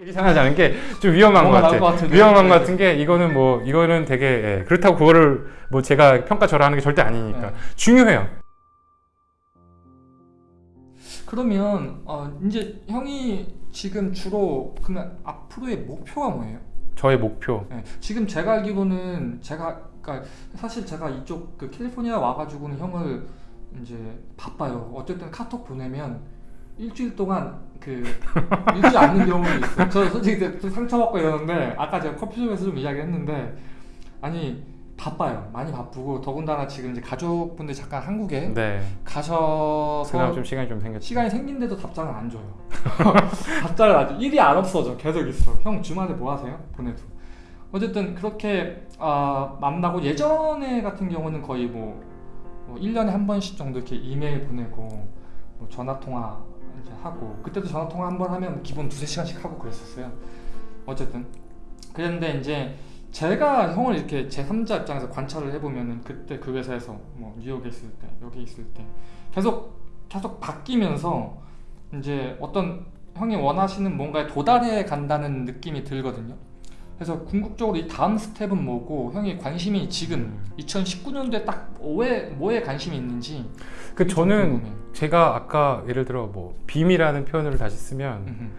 얘기 잘 하지 않은 게 좀 위험한 것 같아. 것. 위험한 네. 것 같은 게 이거는 뭐 이거는 되게 예, 그렇다고 그거를 뭐 제가 평가 절하 하는 게 절대 아니니까 네. 중요해요. 그러면 어, 이제 형이 지금 주로 그러면 앞으로의 목표가 뭐예요? 저의 목표. 네, 지금 제가 알기로는 제가 그러니까 사실 제가 이쪽 그 캘리포니아 와가지고는 형을 이제 바빠요. 어쨌든 카톡 보내면 일주일 동안 그 읽지 않는 경우도 있어요. 저 솔직히 좀 상처받고 이러는데 아까 제가 커피숍에서 좀 이야기했는데 아니 바빠요. 많이 바쁘고 더군다나 지금 이제 가족분들 잠깐 한국에 네. 가셔서 그나마 좀 시간이 좀 생겼죠. 시간이 생긴데도 답장을 안 줘요. 답장을 안 줘. 일이 안 없어져. 계속 있어. 형 주말에 뭐 하세요? 보내도. 어쨌든 그렇게 아, 만나고 예전에 같은 경우는 거의 뭐, 뭐 1년에 한 번씩 정도 이렇게 이메일 보내고 뭐 전화 통화 이제 하고 그때도 전화 통화 한 번 하면 기본 두세 시간씩 하고 그랬었어요. 어쨌든 그랬는데 이제 제가 형을 이렇게 제 3자 입장에서 관찰을 해보면은 그때 그 회사에서 뭐 뉴욕에 있을 때 여기 있을 때 계속 계속 바뀌면서 이제 어떤 형이 원하시는 뭔가에 도달해 간다는 느낌이 들거든요. 그래서 궁극적으로 이 다음 스텝은 뭐고 형이 관심이 지금 2019년도에 딱 뭐에 뭐에 관심이 있는지 그 저는. 제가 아까 예를 들어 뭐 BIM이라는 표현을 다시 쓰면 음흠,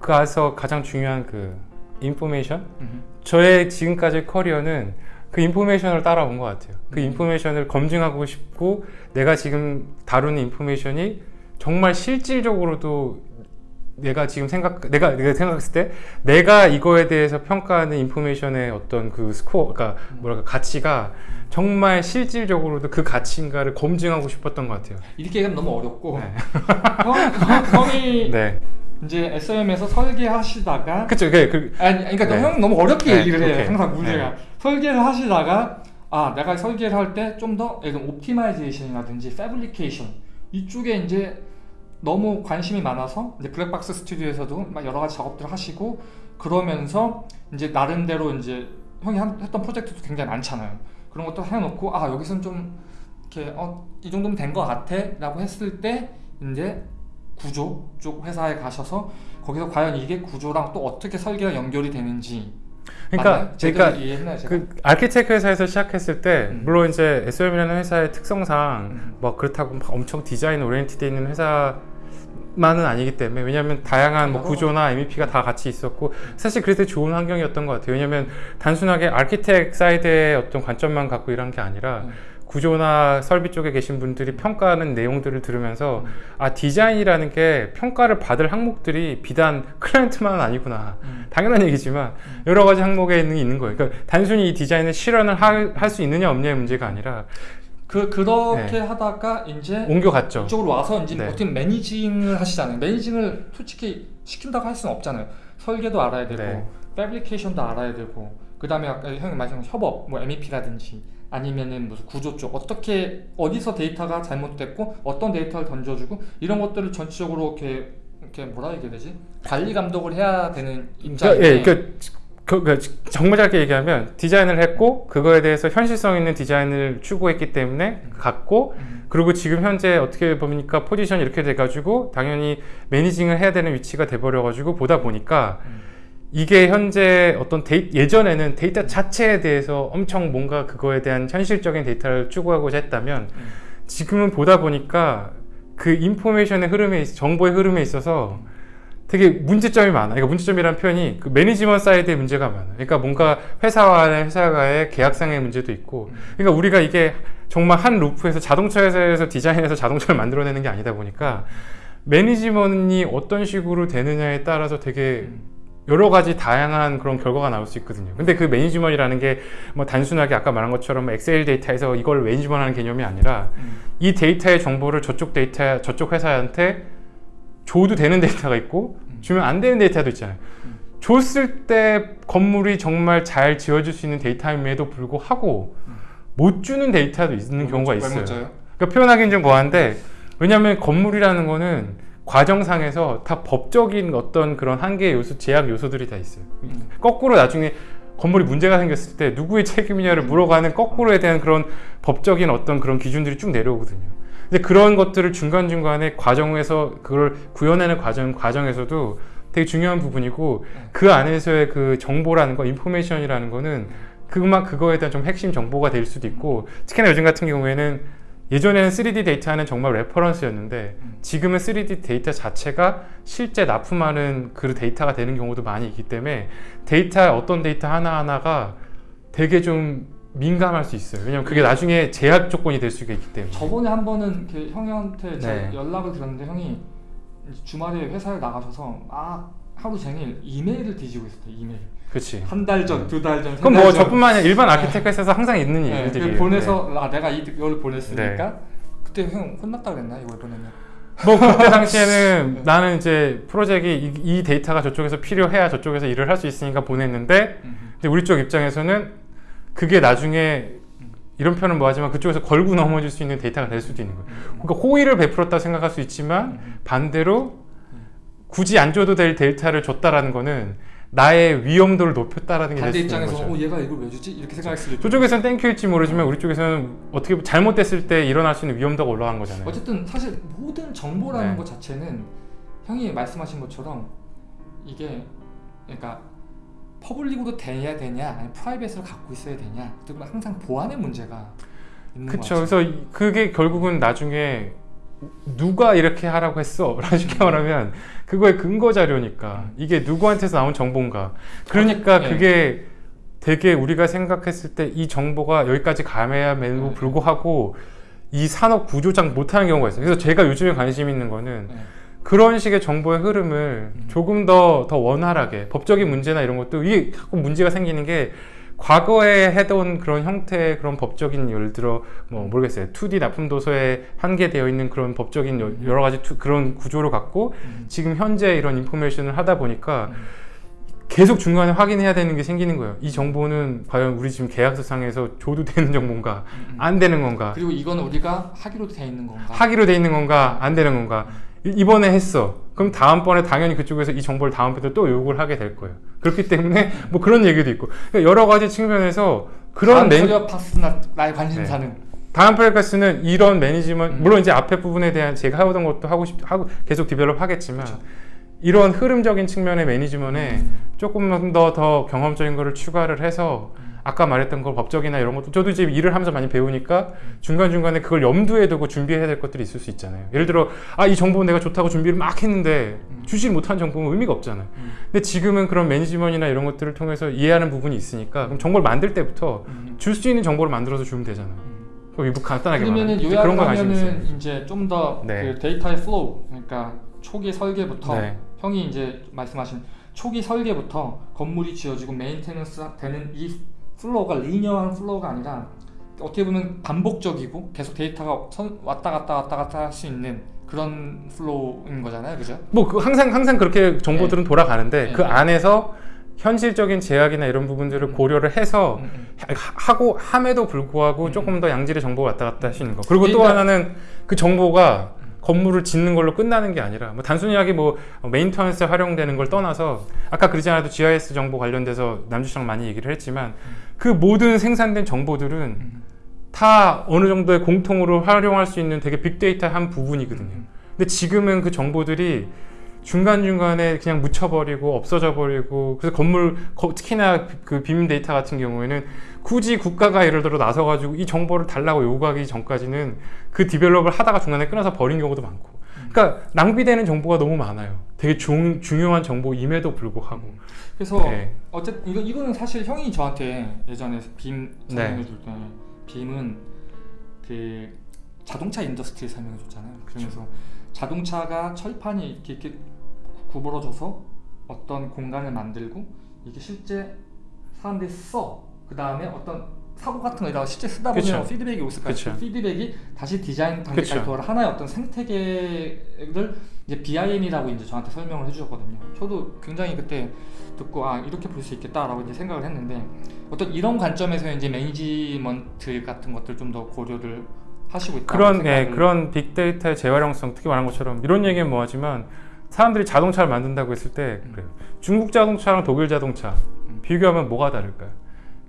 그 안에서 가장 중요한 그 information 음흠. 저의 지금까지 커리어는 그 information을 따라온 것 같아요. 그 음. information을 검증하고 싶고 내가 지금 다루는 information이 정말 실질적으로도 내가 지금 생각 내가 내가 생각했을 때 내가 이거에 대해서 평가하는 information의 어떤 그 스코어 그러니까 뭐랄까 가치가 정말 실질적으로도 그 가치인가를 검증하고 싶었던 것 같아요. 이렇게 얘기하면 너무 어렵고 네. 형, 형, 형 이 네. 이제 SOM에서 설계하시다가 그쵸. 그, 그, 아니 그러니까 네. 형 너무 어렵게 네, 얘기를 해요 오케이. 항상 문제가 설계를 하시다가 아 내가 설계를 할 때 좀 더 예를 들면 optimization이라든지 fabrication 이쪽에 이제 너무 관심이 많아서 이제 블랙박스 스튜디오에서도 막 여러 가지 작업들을 하시고 그러면서 이제 나름대로 이제 형이 한- 했던 프로젝트도 굉장히 많잖아요 그런 것도 해놓고 아 여기서는 좀 이렇게 어, 이 정도면 된 것 같아라고 했을 때 이제 구조 쪽 회사에 가셔서 거기서 과연 이게 구조랑 또 어떻게 설계가 연결이 되는지 그러니까 그러니까 이해했나요 제가? 그 architect 회사에서 시작했을 때 음. 물론 이제 SOM이라는 회사의 특성상 음. 뭐 그렇다고 막 엄청 디자인 oriented 있는 회사 만은 아니기 때문에 왜냐하면 다양한 뭐 여러 구조나 MEP가 다 같이 있었고 사실 그래서 좋은 환경이었던 것 같아요 왜냐하면 단순하게 아키텍 사이드의 어떤 관점만 갖고 일한 게 아니라 음. 구조나 설비 쪽에 계신 분들이 평가하는 내용들을 들으면서 음. 아 디자인이라는 게 평가를 받을 항목들이 비단 클라이언트만은 아니구나 음. 당연한 얘기지만 여러 가지 항목에 있는 게 있는 거예요. 그러니까 단순히 이 디자인을 실현을 할 수 있느냐 없느냐의 문제가 아니라 그 그렇게 하다가 이제 옮겨갔죠. 이쪽으로 와서 이제 네. 어떻게 매니징을 하시잖아요. 매니징을 솔직히 시킨다고 할 수는 없잖아요. 설계도 알아야 되고 네. 패브리케이션도 알아야 되고 그다음에 아까 형이 말씀하신 협업, 뭐 MEP라든지 아니면은 무슨 구조 쪽 어떻게 어디서 데이터가 잘못됐고 어떤 데이터를 던져주고 이런 것들을 전체적으로 이렇게 이렇게 뭐라 얘기해야 되지 관리 감독을 해야 되는 입장인데 그러니까, 예, 그러니까 그, 그 정말 짧게 얘기하면 디자인을 했고 그거에 대해서 현실성 있는 디자인을 추구했기 때문에 갔고 음, 그리고 지금 현재 어떻게 보니까 포지션이 이렇게 돼가지고 당연히 managing을 해야 되는 위치가 돼버려가지고 보다 보니까 음. 이게 현재 어떤 데이, 예전에는 데이터 자체에 대해서 엄청 뭔가 그거에 대한 현실적인 데이터를 추구하고자 했다면 음. 지금은 보다 보니까 그 information의 흐름에 있- 정보의 흐름에 있어서 되게 문제점이 많아. 그러니까 문제점이라는 표현이 그 management side의 문제가 많아. 그러니까 뭔가 회사와의 회사가의 계약상의 문제도 있고. 그러니까 우리가 이게 정말 한 루프에서 자동차 회사에서 디자인해서 자동차를 만들어내는 게 아니다 보니까 management이 어떤 식으로 되느냐에 따라서 되게 여러 가지 다양한 그런 결과가 나올 수 있거든요. 근데 그 management이라는 게 뭐 단순하게 아까 말한 것처럼 뭐 엑셀 데이터에서 이걸 management 하는 개념이 아니라 음. 이 데이터의 정보를 저쪽 데이터, 저쪽 회사한테 줘도 되는 데이터가 있고 음. 주면 안 되는 데이터도 있잖아요. 음. 줬을 때 건물이 정말 잘 지어질 수 있는 데이터임에도 불구하고 음. 못 주는 데이터도 있는 경우가 왜 있어요. 그러니까 표현하기는 좀 뭐한데 왜냐하면 건물이라는 거는 과정상에서 다 법적인 어떤 그런 한계 요소, 제약 요소들이 다 있어요. 음. 거꾸로 나중에 건물이 문제가 생겼을 때 누구의 책임이냐를 물어가는 거꾸로에 대한 그런 법적인 어떤 그런 기준들이 쭉 내려오거든요. 근데 그런 것들을 중간중간에 과정에서 그걸 구현하는 과정, 과정에서도 되게 중요한 부분이고 네. 그 안에서의 그 정보라는 거, information이라는 거는 그만 그거에 대한 좀 핵심 정보가 될 수도 있고 특히나 요즘 같은 경우에는 예전에는 3D 데이터는 정말 reference였는데 음. 지금은 3D 데이터 자체가 실제 납품하는 그 데이터가 되는 경우도 많이 있기 때문에 데이터 어떤 데이터 하나하나가 되게 좀 민감할 수 있어요. 왜냐면 그게 나중에 제약 조건이 될 수가 있기 때문에. 저번에 한 번은 그 형한테 네. 연락을 드렸는데 형이 주말에 회사를 나가셔서 막 하루 종일 이메일을 뒤지고 있었대요. 이메일. 그렇지. 한 달 전, 두 달 전, 그럼 뭐 전. 저뿐만 아니라 일반 아키텍트에서 항상 있는 네, 일들이 그 보내서 아 내가 이- 이걸 보냈으니까 네. 그때 형 혼났다 그랬나 이걸 보내면 뭐 그때 당시에는 나는 이제 프로젝트 이, 이 데이터가 저쪽에서 필요해야 저쪽에서 일을 할 수 있으니까 보냈는데 근데 우리 쪽 입장에서는 그게 나중에 이런 표현은 뭐하지만 그쪽에서 걸고 넘어질 수 있는 데이터가 될 수도 있는 거예요. 그러니까 호의를 베풀었다 생각할 수 있지만 반대로 굳이 안 줘도 될 데이터를 줬다라는 거는 나의 위험도를 높였다라는 게될 반대 수 있는 입장에서 거죠. 어 얘가 이걸 왜 주지 이렇게 생각할 수도 저쪽에서는 thank you일지 모르지만 우리 쪽에서는 어떻게 잘못됐을 때 일어날 수 있는 위험도가 올라간 거잖아요. 어쨌든 사실 모든 정보라는 네. 것 자체는 형이 말씀하신 것처럼 이게 그러니까 public으로 돼야 되냐 아니면 private으로 갖고 있어야 되냐 항상 보안의 문제가 있는 것 그쵸. 같아요. 그래서 이- 그게 결국은 나중에 누가 이렇게 하라고 했어? 라는 쉽게 말하면 그거의 근거 자료니까 이게 누구한테서 나온 정보인가. 그러니까 네. 그게 되게 우리가 생각했을 때 이 정보가 여기까지 가야 함에도 네. 불구하고 이 산업 구조상 못하는 경우가 있어요. 그래서 제가 요즘에 관심 있는 거는 네. 그런 식의 정보의 흐름을 음. 조금 더, 더 원활하게 법적인 문제나 이런 것도 이게 자꾸 문제가 생기는 게 과거에 했던 그런 형태의 그런 법적인 예를 들어 뭐 모르겠어요 2D 납품 도서에 한계되어 있는 그런 법적인 여- 여러 가지 투- 그런 구조를 갖고 음. 지금 현재 이런 information을 하다 보니까 음. 계속 중간에 확인해야 되는 게 생기는 거예요 이 정보는 과연 우리 지금 계약서상에서 줘도 되는 정보인가 음, 음. 안 되는 건가 그리고 이거는 우리가 하기로 돼 있는 건가? 하기로 돼 있는 건가 안 되는 건가 이- 이번에 했어 그럼 다음번에 당연히 그쪽에서 이 정보를 다음번에 또 요구를 하게 될 거예요 그렇기 때문에 뭐 그런 얘기도 있고 그러니까 여러 가지 측면에서 그런 다음 맨, career path 나 나의 관심사는 다음 프로젝트는 이런 management 음. 물론 이제 앞에 부분에 대한 제가 하던 것도 하고 싶 하고 계속 develop 하겠지만 그쵸. 이런 흐름적인 측면의 management에 음. 조금만 더더 경험적인 거를 추가를 해서 음. 아까 말했던 걸 법적이나 이런 것도 저도 이제 일을 하면서 많이 배우니까 음. 중간중간에 그걸 염두에 두고 준비해야 될 것들이 있을 수 있잖아요. 예를 들어 아 이 정보 내가 좋다고 준비를 막 했는데 음. 주지 못한 정보는 의미가 없잖아요. 음. 근데 지금은 그런 management나 이런 것들을 통해서 이해하는 부분이 있으니까 그럼 정보를 만들 때부터 음. 줄 수 있는 정보를 만들어서 주면 되잖아요. 음. 그럼 이거 간단하게 그러면은 요약을. 하면은 이제 좀 더 그 네. 데이터의 flow 그러니까 초기 설계부터 네. 형이 이제 말씀하신 초기 설계부터 건물이 지어지고 maintenance 되는 이 flow가 linear한 flow가 아니라 어떻게 보면 반복적이고 계속 데이터가 선- 왔다 갔다 왔다 갔다 할 수 있는 그런 flow인 거잖아요, 그죠? 뭐 그 항상 항상 그렇게 정보들은 돌아가는데 네, 그 네. 안에서 현실적인 제약이나 이런 부분들을 음. 고려를 해서 음, 음. 하- 하고 함에도 불구하고 음. 조금 더 양질의 정보가 왔다 갔다 하시는 거. 그리고 또 하나는 그 정보가 건물을 짓는 걸로 끝나는 게 아니라 뭐 단순하게 뭐 maintenance에 활용되는 걸 떠나서 아까 그러지 않아도 GIS 정보 관련돼서 남주 씨랑 많이 얘기를 했지만 그 모든 생산된 정보들은 음. 다 어느 정도의 공통으로 활용할 수 있는 되게 빅데이터의 한 부분이거든요. 음. 근데 지금은 그 정보들이 중간중간에 그냥 묻혀버리고 없어져 버리고 그래서 건물 거- 특히나 그 BIM 데이터 같은 경우에는 굳이 국가가 예를 들어 나서가지고 이 정보를 달라고 요구하기 전까지는 그 develop을 하다가 중간에 끊어서 버린 경우도 많고 그러니까 낭비되는 정보가 너무 많아요 되게 중, 중요한 정보임에도 불구하고 그래서 네. 어쨌든 이거 이거는 사실 형이 저한테 예전에 BIM 네. 설명해 줄 때 BIM은 그 자동차 industry 설명해 줬잖아요. 그러면서 자동차가 철판이 이렇게, 이렇게 구부러져서 어떤 공간을 만들고 이게 실제 사람들이 써. 그 다음에 어떤 사고 같은 거에다가 실제 쓰다 보면 그쵸. 피드백이 올 수가 있어요. 그쵸. 피드백이 다시 디자인 단계까지 그쵸. 돌아 하나의 어떤 생태계를 이제 BIM이라고 이제 저한테 설명을 해주셨거든요. 저도 굉장히 그때 듣고 아 이렇게 볼 수 있겠다라고 이제 생각을 했는데 어떤 이런 관점에서 이제 매니지먼트 같은 것들 좀 더 고려를 하시고 있다. 그런 예, 그런 빅데이터의 재활용성 특히 말한 것처럼 이런 얘기는 뭐하지만 사람들이 자동차를 만든다고 했을 때 음. 중국 자동차랑 독일 자동차 음. 비교하면 뭐가 다를까요?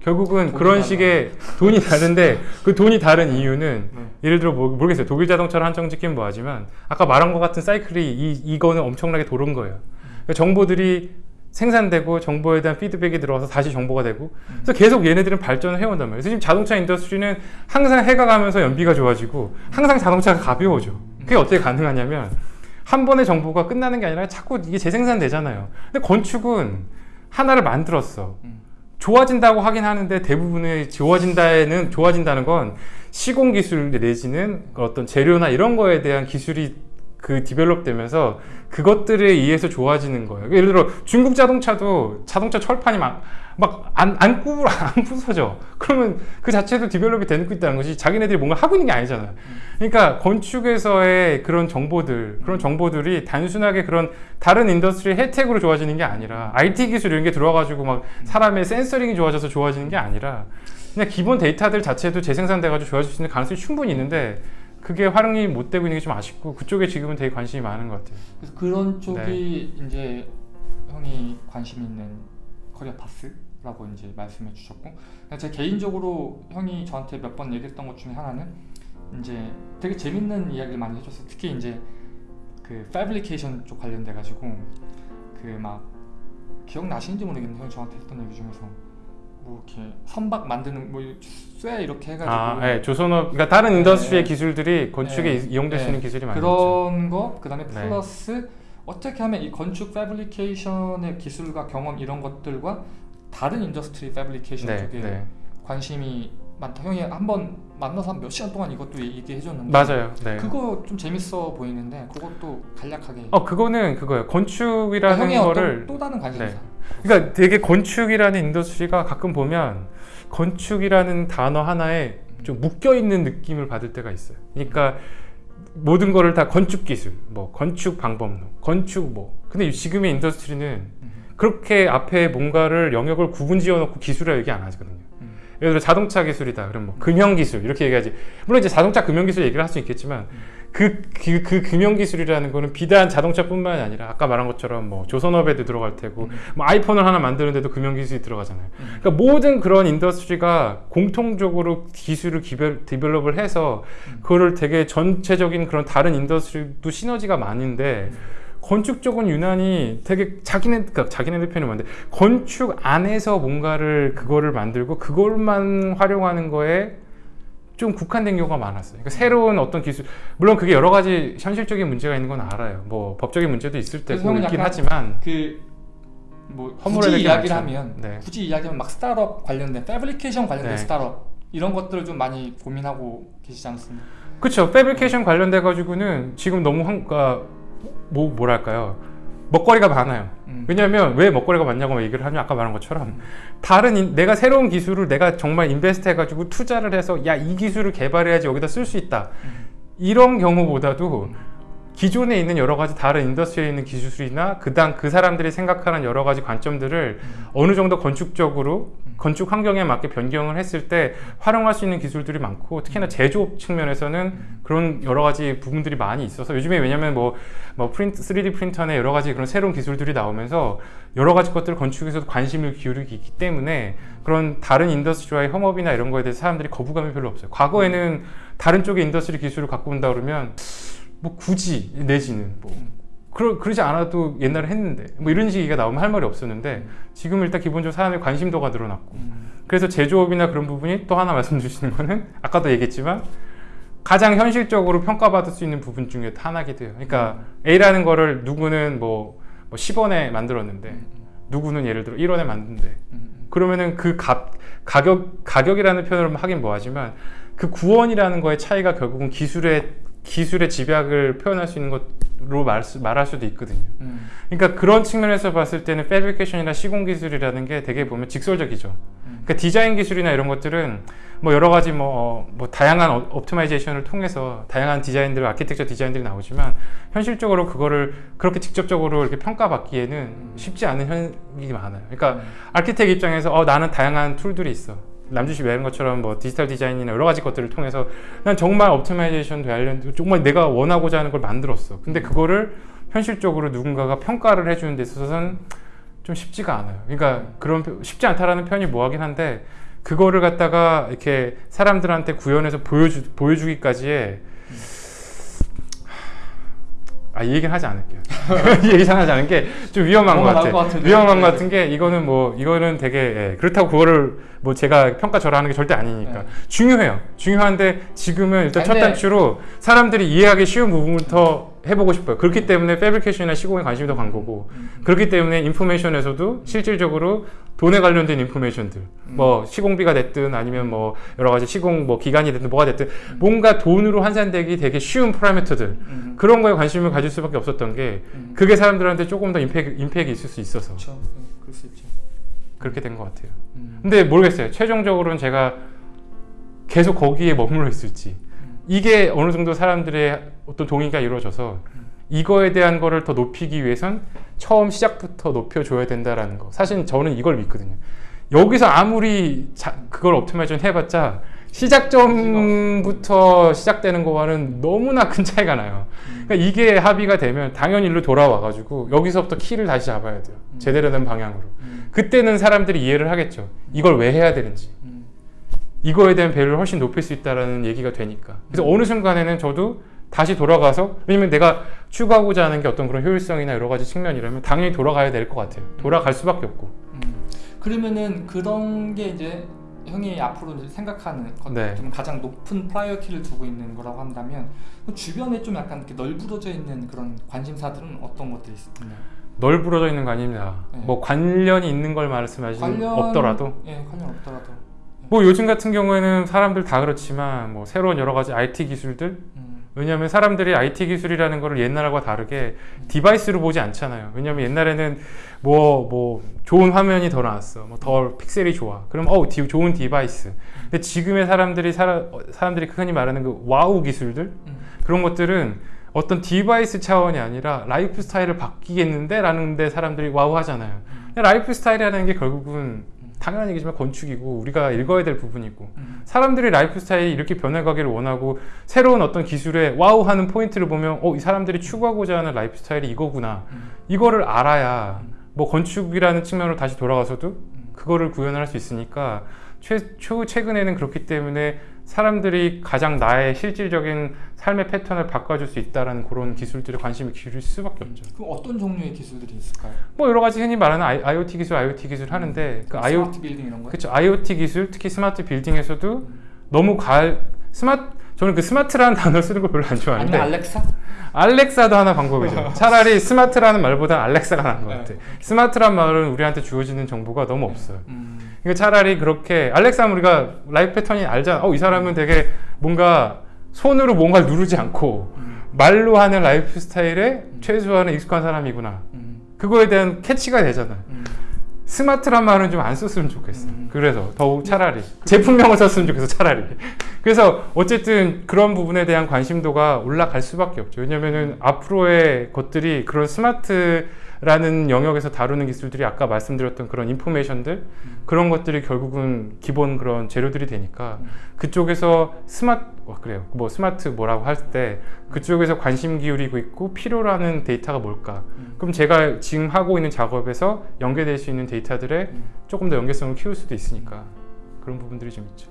결국은 그런 달라. 식의 돈이 다른데 그 돈이 다른 이유는 네. 예를 들어 뭐, 모르겠어요 독일 자동차를 한정 짓긴 뭐하지만 아까 말한 것 같은 사이클이 이, 이거는 엄청나게 도른 거예요. 그러니까 정보들이 생산되고 정보에 대한 피드백이 들어와서 다시 정보가 되고 음. 그래서 계속 얘네들은 발전을 해온단 말이에요. 지금 자동차 인더스트리는 항상 해가 가면서 연비가 좋아지고 항상 자동차가 가벼워져. 그게 어떻게 가능하냐면 한 번의 정보가 끝나는 게 아니라 자꾸 이게 재생산되잖아요. 근데 건축은 하나를 만들었어. 음. 좋아진다고 하긴 하는데 대부분의 좋아진다에는 좋아진다는 건 시공 기술 내지는 어떤 재료나 이런 거에 대한 기술이 그 develop 되면서 그것들에 의해서 좋아지는 거예요. 예를 들어 중국 자동차도 자동차 철판이 막 막안 꾸, 안 부서져. 그러면 그 자체도 develop이 되고 있다는 것이 자기네들이 뭔가 하고 있는 게 아니잖아요. 그러니까 건축에서의 그런 정보들, 그런 정보들이 단순하게 그런 다른 industry의 혜택으로 좋아지는 게 아니라 IT 기술 이런 게 들어와가지고 막 사람의 sensoring이 좋아져서 좋아지는 게 아니라 그냥 기본 데이터들 자체도 재생산돼가지고 좋아질 수 있는 가능성이 충분히 있는데 그게 활용이 못 되고 있는 게 좀 아쉽고 그쪽에 지금은 되게 관심이 많은 것 같아요. 그래서 그런 쪽이 이제 형이 관심 있는 커리어 파스라고 이제 말씀해 주셨고 제 개인적으로 형이 저한테 몇 번 얘기했던 것 중에 하나는 이제 되게 재밌는 이야기를 많이 해줬어요. 특히 이제 그 패브리케이션 쪽 관련돼 가지고 그 막 기억나시는지 모르겠는데 형이 저한테 했던 얘기 중에서 뭐 이렇게 선박 만드는 뭐쇠 이렇게 해가지고 아, 네, 조선업, 그러니까 다른 industry의 네. 기술들이 건축에 네. 이용될 수 네. 있는 기술이 많죠. 그런 거 그다음에 네. 플러스 어떻게 하면 이 건축 fabrication의 기술과 경험 이런 것들과 다른 industry fabrication 네, 쪽에 네. 관심이 많다. 형이 한 번 만나서 한 몇 시간 동안 이것도 얘기해 줬는데 맞아요. 네. 그거 좀 재밌어 보이는데 그것도 간략하게 어, 그거는 그거예요. 건축이라는 형의 거를 또 다른 관심사. 그러니까 되게 건축이라는 industry가 가끔 보면 건축이라는 단어 하나에 좀 묶여 있는 느낌을 받을 때가 있어요. 그러니까 모든 거를 다 건축 기술, 뭐 건축 방법론, 건축 뭐. 근데 지금의 인더스트리는 음. 그렇게 앞에 뭔가를 영역을 구분 지어 놓고 기술이라 얘기 안 하거든요. 음. 예를 들어 자동차 기술이다. 그럼 뭐 금형 기술 이렇게 얘기하지. 물론 이제 자동차 금형 기술 얘기를 할 수 있겠지만 그, 그, 그 금형 기술이라는 거는 비단 자동차뿐만이 아니라 아까 말한 것처럼 뭐 조선업에도 들어갈 테고 음. 뭐 아이폰을 하나 만드는데도 금형 기술이 들어가잖아요. 음. 그러니까 모든 그런 industry가 공통적으로 기술을 기별, develop을 해서 음. 그거를 되게 전체적인 그런 다른 industry도 시너지가 많은데 음. 건축 쪽은 유난히 되게 자기네 그러니까 자기네들 편이 많은데 건축 안에서 뭔가를 그거를 만들고 그걸만 활용하는 거에 좀 국한된 경우가 많았어요. 그러니까 새로운 어떤 기술 물론 그게 여러 가지 현실적인 문제가 있는 건 알아요. 뭐 법적인 문제도 있을 때고 있긴 하지만 그 뭐 굳이 이야기를. 하면 네. 굳이 이야기하면 막 스타트업 관련된 fabrication 관련된 네. 스타트업 이런 것들을 좀 많이 고민하고 계시지 않습니까? 그렇죠. fabrication 관련돼 가지고는 지금 너무 한, 그러니까 뭐 뭐랄까요? 먹거리가 많아요. 음. 왜냐하면 왜 먹거리가 많냐고 얘기를 하면 아까 말한 것처럼 다른 인- 내가 새로운 기술을 내가 정말 invest 해가지고 투자를 해서 야 이 기술을 개발해야지 여기다 쓸 수 있다 음. 이런 경우보다도 기존에 있는 여러 가지 다른 industry에 있는 기술이나 그당 그 사람들이 생각하는 여러 가지 관점들을 음. 어느 정도 건축적으로 음. 건축 환경에 맞게 변경을 했을 때 활용할 수 있는 기술들이 많고 특히나 제조업 측면에서는 음. 그런 여러 가지 부분들이 많이 있어서 요즘에 왜냐면 뭐, 뭐 프린트, 3D 프린터나 여러 가지 그런 새로운 기술들이 나오면서 여러 가지 것들 건축에서도 관심을 기울이기 있기 때문에 그런 다른 industry와의 협업이나 이런 거에 대해서 사람들이 거부감이 별로 없어요. 과거에는 다른 쪽의 industry 기술을 갖고 온다 그러면 뭐 굳이 내지는 뭐 그러, 그러지 않아도 옛날에 했는데 뭐 이런 식이가 나오면 할 말이 없었는데 지금 일단 기본적으로 사람의 관심도가 늘어났고 음. 그래서 제조업이나 그런 부분이 또 하나 말씀 주시는 거는 아까도 얘기했지만 가장 현실적으로 평가받을 수 있는 부분 중에 하나기도 해요. 그러니까 A라는 거를 누구는 뭐, 뭐 10원에 만들었는데 누구는 예를 들어 1원에 만든대. 음. 그러면은 그 값, 가격, 가격이라는 표현으로 하긴 뭐하지만 그 구원이라는 거의 차이가 결국은 기술의, 기술의 집약을 표현할 수 있는 것으로 말, 수- 말할 수도 있거든요. 음. 그러니까 그런 측면에서 봤을 때는 fabrication이나 시공 기술이라는 게 되게 보면 직설적이죠. 음. 그러니까 디자인 기술이나 이런 것들은 뭐 여러 가지 뭐, 어, 뭐 다양한 어- optimization을 통해서 다양한 디자인들, 아키텍처 디자인들이 나오지만 현실적으로 그거를 그렇게 직접적으로 이렇게 평가받기에는 쉽지 않은 면이 많아요. 그러니까 architect 입장에서 어, 나는 다양한 tool들이 있어. 남주씨 말한 것처럼 뭐 디지털 디자인이나 여러 가지 것들을 통해서 난 정말 optimization 관련 정말 내가 원하고자 하는 걸 만들었어. 근데 그거를 현실적으로 누군가가 평가를 해주는 데 있어서는 좀 쉽지가 않아요. 그러니까 그런 표- 쉽지 않다라는 표현이 뭐하긴 한데 그거를 갖다가 이렇게 사람들한테 구현해서 보여주 보여주기까지의 아, 이 얘기는 하지 않을게요. 이 얘기는 하지 않은 게 좀 위험한 것 같아. 것. 위험한 네, 것 네. 같은 게 이거는 뭐 이거는 되게 예, 그렇다고 그거를 뭐 제가 평가절하하는 게 절대 아니니까 네. 중요해요. 중요한데 지금은 일단 아니, 첫 단추로 사람들이 이해하기 쉬운 부분부터 해보고 싶어요. 그렇기 때문에 패브리케이션이나 시공에 관심이 더 간 거고 음. 그렇기 때문에 인포메이션에서도 실질적으로 돈에 관련된 인포메이션들 음. 뭐 시공비가 됐든 아니면 뭐 여러 가지 시공 뭐 기간이 됐든 뭐가 됐든 음. 뭔가 돈으로 환산되기 되게 쉬운 파라미터들 음. 그런 거에 관심을 가질 수밖에 없었던 게 음. 그게 사람들한테 조금 더 임팩, 임팩이 있을 수 있어서 그렇죠. 네, 그럴 수 있죠. 그렇게 된 것 같아요. 음. 근데 모르겠어요. 최종적으로는 제가 계속 거기에 머물러 있을지 음. 이게 어느 정도 사람들의 어떤 동의가 이루어져서 이거에 대한 거를 더 높이기 위해선 처음 시작부터 높여줘야 된다라는 거. 사실 저는 이걸 믿거든요. 여기서 아무리 자- 그걸 옵티마이션 해봤자 시작점부터 시작되는 거와는 너무나 큰 차이가 나요. 그러니까 이게 합의가 되면 당연히 일로 돌아와 가지고 여기서부터 키를 다시 잡아야 돼요. 음. 제대로 된 방향으로. 음. 그때는 사람들이 이해를 하겠죠. 이걸 왜 해야 되는지. 음. 이거에 대한 value를 훨씬 높일 수 있다라는 얘기가 되니까. 그래서 어느 순간에는 저도 다시 돌아가서 왜냐면 내가 추구하고자 하는 게 어떤 그런 효율성이나 여러 가지 측면이라면 당연히 돌아가야 될 것 같아요. 돌아갈 수밖에 없고. 음. 그러면은 그런 게 이제 형이 앞으로 생각하는 것, 네. 좀 가장 높은 priority를 두고 있는 거라고 한다면 그 주변에 좀 약간 이렇게 널브러져 있는 그런 관심사들은 어떤 것들이 있나요? 널브러져 있는 거 아닙니다. 네. 뭐 관련이 있는 걸 말씀하시는 없더라도 예, 관련 없더라도. 뭐 요즘 같은 경우에는 사람들 다 그렇지만 뭐 새로운 여러 가지 IT 기술들 음. 왜냐하면 사람들이 IT 기술이라는 거를 옛날과 다르게 device로 보지 않잖아요. 왜냐하면 옛날에는 뭐, 뭐, 좋은 화면이 더 나왔어. 뭐, 더 pixel이 좋아. 그럼, 어, 디- 좋은 device. 근데 지금의 사람들이, 사라, 어, 사람들이 흔히 말하는 그 wow 기술들? 음. 그런 것들은 어떤 device 차원이 아니라 라이프 스타일을 바뀌겠는데? 라는 데 사람들이 wow 하잖아요. 근데 라이프 스타일이라는 게 결국은 당연한 얘기지만 건축이고 우리가 읽어야 될 부분이고 음. 사람들이 라이프 스타일이 이렇게 변해가기를 원하고 새로운 어떤 기술에 wow 하는 포인트를 보면 어, 이 사람들이 추구하고자 하는 라이프 스타일이 이거구나. 음. 이거를 알아야 뭐 건축이라는 측면으로 다시 돌아가서도 그거를 구현할 수 있으니까 최, 최, 최근에는 그렇기 때문에 사람들이 가장 나의 실질적인 삶의 패턴을 바꿔줄 수 있다라는 그런 기술들에 관심을 기울일 수밖에 없죠. 그럼 어떤 종류의 기술들이 있을까요? 뭐 여러 가지 흔히 말하는 I, IoT 기술, IoT 기술 하는데 그 IoT 스마트 빌딩 이런 거. 그렇죠. IoT 기술, 특히 스마트 빌딩에서도 너무 갈 스마트 저는 그 스마트라는 단어 쓰는 걸 별로 안 좋아하는데 아니면 알렉사? 알렉사도 하나 방법이죠. 차라리 스마트라는 말보다 알렉사가 나은 것 네. 같아. 스마트란 말은 우리한테 주어지는 정보가 너무 없어요. 음. 그러니까 차라리 그렇게 알렉사는 우리가 life pattern이 알잖아. 어, 이 사람은 되게 뭔가 손으로 뭔가를 누르지 않고 음. 말로 하는 라이프 스타일에 최소한의 익숙한 사람이구나. 음. 그거에 대한 catch가 되잖아. 음. 스마트란 말은 좀 안 썼으면 좋겠어. 음. 그래서 더욱 차라리 제품명을 썼으면 좋겠어. 차라리. 그래서 어쨌든 그런 부분에 대한 관심도가 올라갈 수밖에 없죠. 왜냐면은 앞으로의 것들이 그런 스마트 라는 영역에서 다루는 기술들이 아까 말씀드렸던 그런 information들 그런 것들이 결국은 기본 그런 재료들이 되니까 음. 그쪽에서 스마트 어, 그래요. 뭐 스마트 뭐라고 할 때 그쪽에서 관심 기울이고 있고 필요로 하는 데이터가 뭘까? 음. 그럼 제가 지금 하고 있는 작업에서 연계될 수 있는 데이터들에 음. 조금 더 연계성을 키울 수도 있으니까 그런 부분들이 좀 있죠.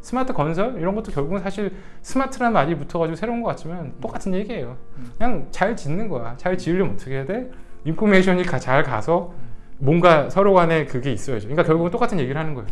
스마트 건설 이런 것도 결국은 사실 스마트라는 말이 붙어가지고 새로운 것 같지만 똑같은 얘기예요. 음. 그냥 잘 짓는 거야. 잘 지으려면 어떻게 해야 돼? information이 가- 잘 가서 뭔가 서로 간에 그게 있어야죠. 그러니까 결국은 똑같은 얘기를 하는 거예요.